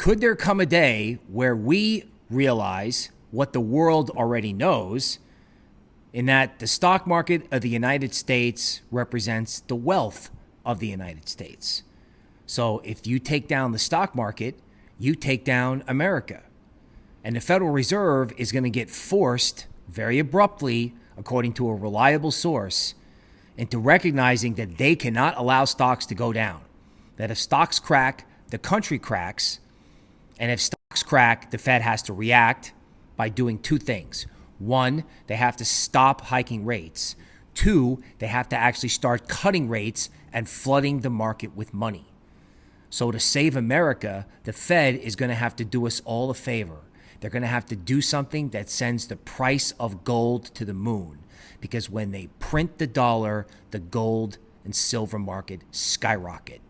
could there come a day where we realize what the world already knows in that the stock market of the United States represents the wealth of the United States? So if you take down the stock market, you take down America. And the Federal Reserve is going to get forced very abruptly, according to a reliable source, into recognizing that they cannot allow stocks to go down. That if stocks crack, the country cracks. And if stocks crack, the Fed has to react by doing two things. One, they have to stop hiking rates. Two, they have to actually start cutting rates and flooding the market with money. So, to save America, the Fed is going to have to do us all a favor. They're going to have to do something that sends the price of gold to the moon. Because when they print the dollar, the gold and silver market skyrocket.